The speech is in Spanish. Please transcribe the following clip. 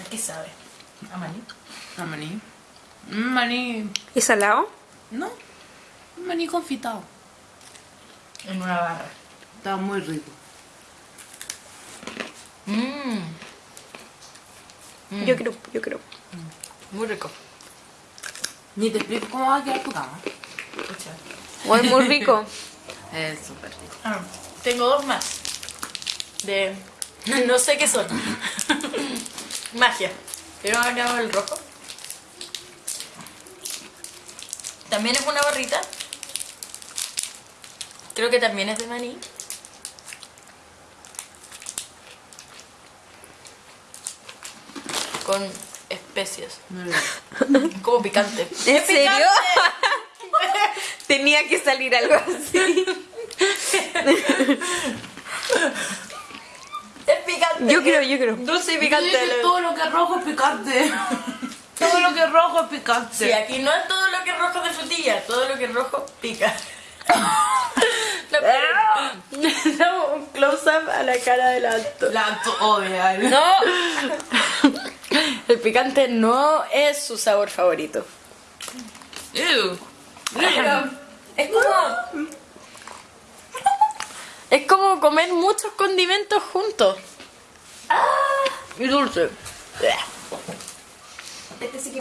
¿A qué sabe? ¿A maní? A maní. Un maní. ¿Y salado? No. Un maní confitado. En una barra. Está muy rico. Mmm. Yo creo, yo creo. Muy rico. Ni te explico cómo va a quedar tu cama. Escucha. Muy, muy rico. Es súper rico. Ah, tengo dos más. De. No sé qué son. Magia. Pero acabo el rojo. También es una barrita. Creo que también es de maní. Con especias. Como picante. ¿En serio? Tenía que salir algo así. Picante. Yo creo, yo creo. Dulce y Picante. todo lo que es rojo es picante. todo lo que es rojo es picante. Sí, aquí no es todo lo que es rojo de frutilla, todo lo que es rojo pica. No, pero- Damos un close-up a la cara del alto. La odia. No, el picante no es su sabor favorito. Ew. Es como. Es como comer muchos condimentos juntos. Y dulce. Este sí que